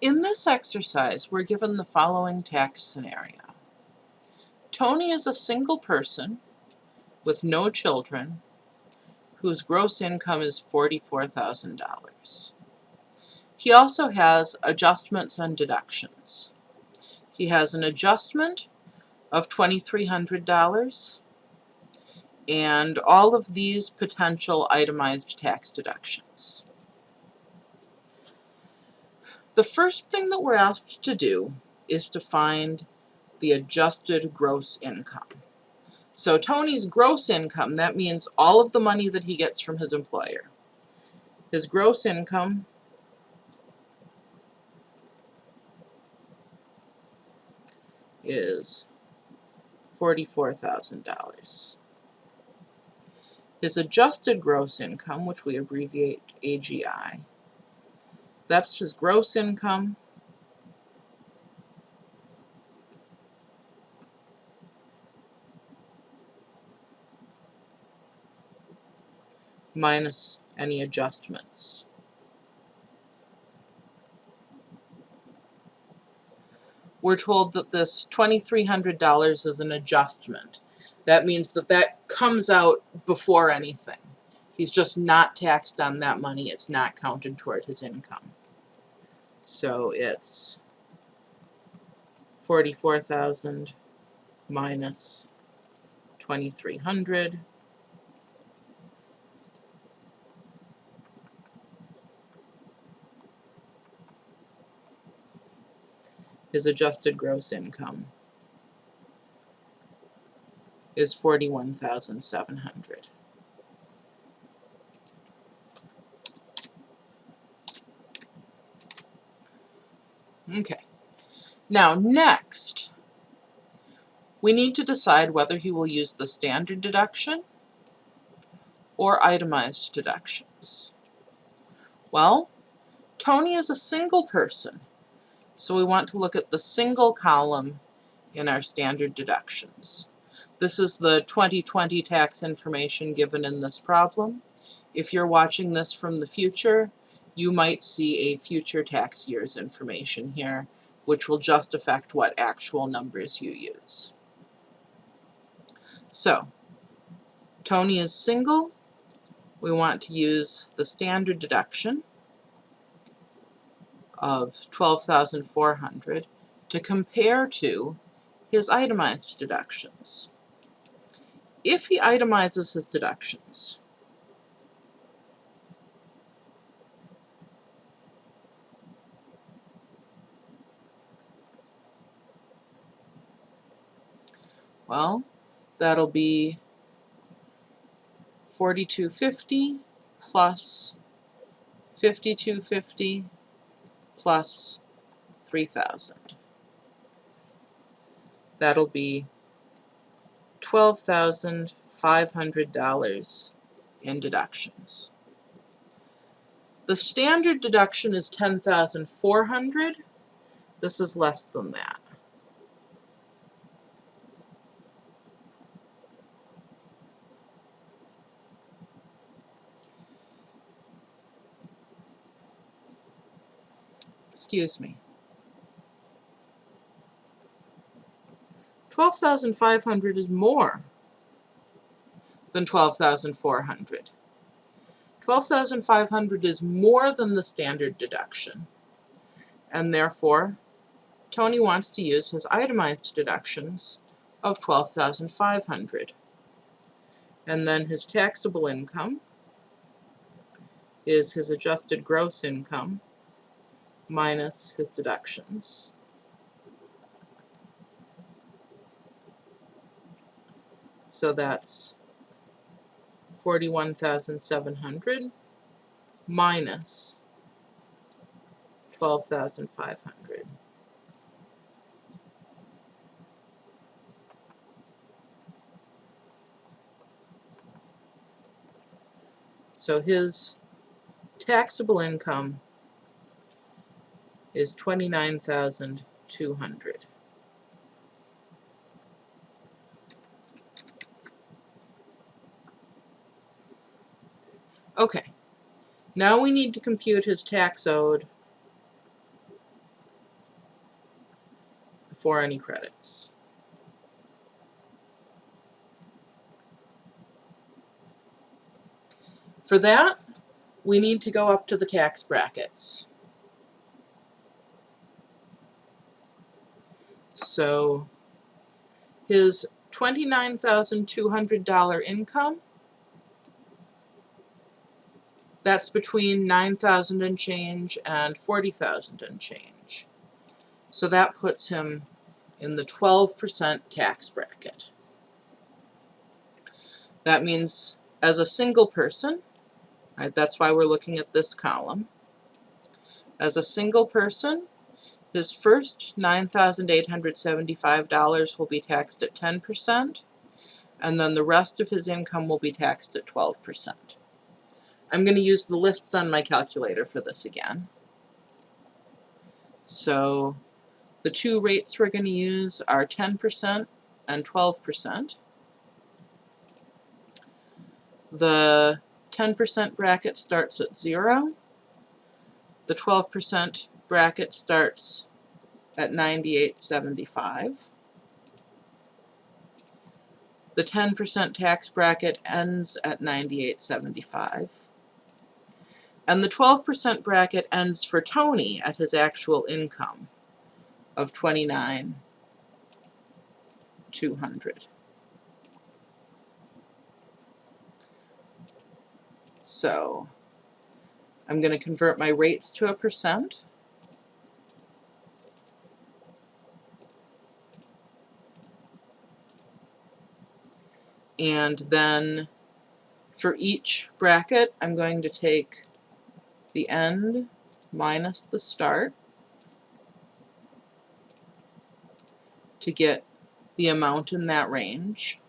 In this exercise, we're given the following tax scenario. Tony is a single person with no children whose gross income is $44,000. He also has adjustments and deductions. He has an adjustment of $2,300 and all of these potential itemized tax deductions. The first thing that we're asked to do is to find the adjusted gross income. So Tony's gross income, that means all of the money that he gets from his employer. His gross income is $44,000. His adjusted gross income, which we abbreviate AGI, that's his gross income minus any adjustments. We're told that this $2,300 is an adjustment. That means that that comes out before anything. He's just not taxed on that money. It's not counted toward his income. So it's 44,000 minus 2,300 his adjusted gross income is 41,700. Okay. Now next, we need to decide whether he will use the standard deduction or itemized deductions. Well, Tony is a single person. So we want to look at the single column in our standard deductions. This is the 2020 tax information given in this problem. If you're watching this from the future, you might see a future tax year's information here, which will just affect what actual numbers you use. So, Tony is single. We want to use the standard deduction of 12,400 to compare to his itemized deductions. If he itemizes his deductions, well, that'll be 4250 plus 5250 plus 3,000. That'll be $12,500 in deductions. The standard deduction is 10,400. This is less than that. Excuse me. 12,500 is more than 12,400. 12,500 is more than the standard deduction, and therefore Tony wants to use his itemized deductions of 12,500. And then his taxable income is his adjusted gross income minus his deductions. So that's 41,700 minus 12,500. So his taxable income is 29,200. Okay, now we need to compute his tax owed before any credits. For that, we need to go up to the tax brackets. So his $29,200 income, that's between 9,000 and change and 40,000 and change. So that puts him in the 12% tax bracket. That means as a single person, right, that's why we're looking at this column, as a single person, his first $9,875 will be taxed at 10%, and then the rest of his income will be taxed at 12%. I'm going to use the lists on my calculator for this again. So the two rates we're going to use are 10% and 12%. The 10% bracket starts at 0. The 12% bracket starts at 98.75. The 10% tax bracket ends at 98.75. And the 12% bracket ends for Tony at his actual income of 29 200. So I'm going to convert my rates to a percent. And then for each bracket, I'm going to take the end minus the start. to get the amount in that range.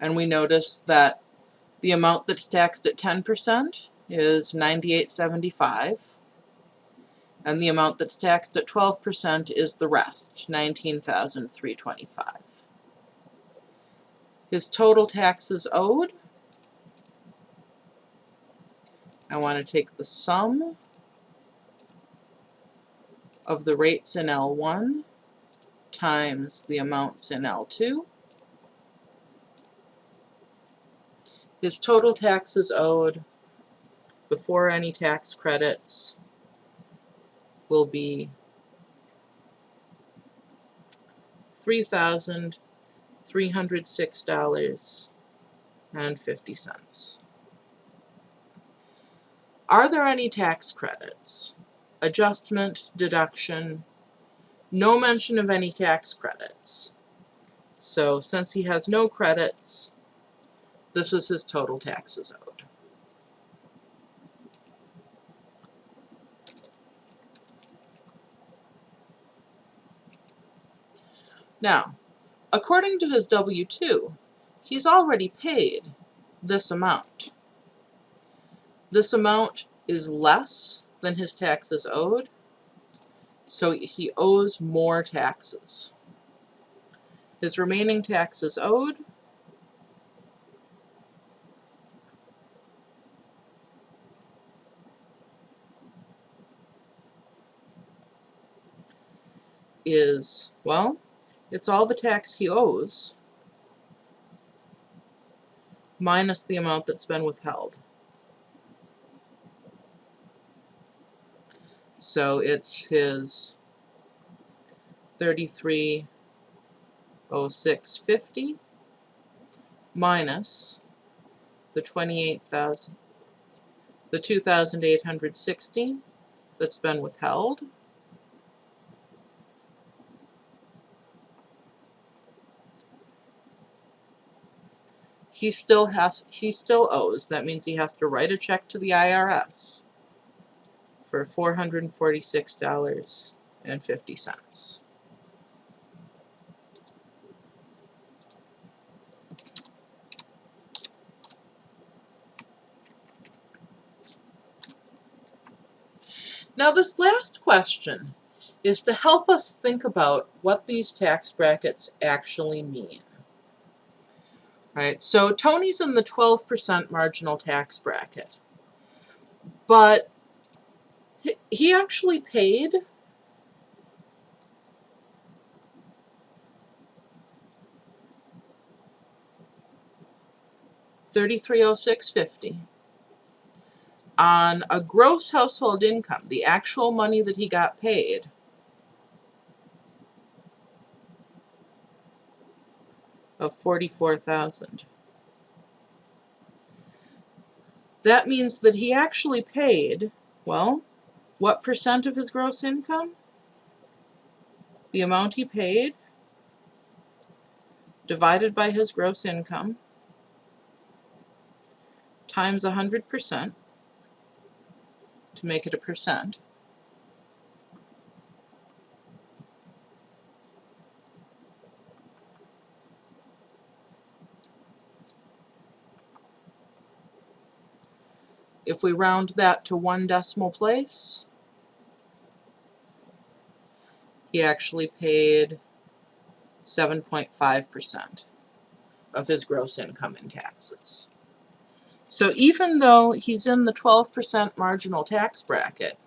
And we notice that the amount that's taxed at 10% is 98.75 and the amount that's taxed at 12% is the rest, 19,325. His total taxes owed, I want to take the sum of the rates in L1 times the amounts in L2. His total taxes owed before any tax credits will be $3,306.50. Are there any tax credits? adjustment, deduction, no mention of any tax credits. So since he has no credits, this is his total taxes owed. Now, according to his W-2, he's already paid this amount. This amount is less than his taxes owed, so he owes more taxes. His remaining taxes owed is, well, it's all the tax he owes minus the amount that's been withheld. So it's his 330650 minus the 28,000 the 2,860 that's been withheld. He still has he still owes. That means he has to write a check to the IRS for $446.50. Now this last question is to help us think about what these tax brackets actually mean. Right, so Tony's in the 12% marginal tax bracket, but He- actually paid thirty-three oh six fifty on a gross household income, the actual money that he got paid of forty-four thousand. That means that he actually paid, well, what percent of his gross income? The amount he paid divided by his gross income times a hundred percent to make it a percent. If we round that to one decimal place, he actually paid 7.5% of his gross income in taxes. So even though he's in the 12% marginal tax bracket,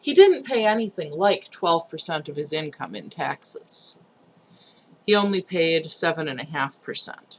he didn't pay anything like 12% of his income in taxes. He only paid 7.5%.